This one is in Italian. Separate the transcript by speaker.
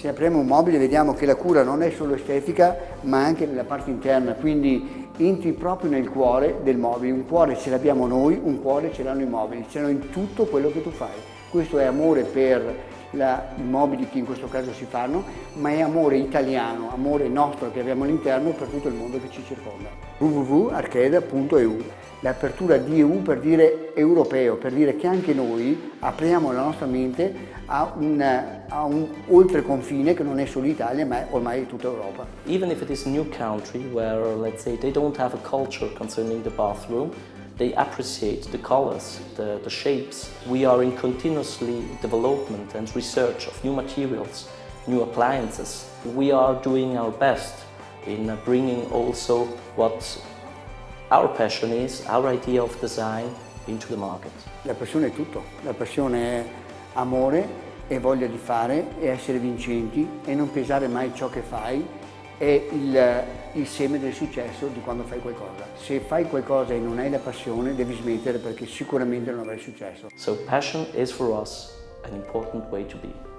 Speaker 1: Se apriamo un mobile vediamo che la cura non è solo estetica ma anche nella parte interna, quindi entri proprio nel cuore del mobile. Un cuore ce l'abbiamo noi, un cuore ce l'hanno i mobili, ce l'hanno in tutto quello che tu fai. Questo è amore per la, i mobili che in questo caso si fanno, ma è amore italiano, amore nostro che abbiamo all'interno per tutto il mondo che ci circonda. www.archeda.eu L'apertura di EU per dire europeo, per dire che anche noi apriamo la nostra mente a un, a un oltre confine che non è solo Italia ma è ormai tutta Europa.
Speaker 2: Even if it is a new country where let's say they don't have a culture concerning the bathroom, they appreciate the colors, the, the shapes. We are in continuously development and research of new materials, new appliances. We are doing our best in bringing also what our passion is, our idea of design into the market.
Speaker 1: La passione è tutto, la passione è amore e voglia di fare e essere vincenti e non pesare mai ciò che fai è il, il seme del successo di quando fai qualcosa. Se fai qualcosa e non hai la passione devi smettere perché sicuramente non avrai successo.
Speaker 2: So passion is for us an important way to be.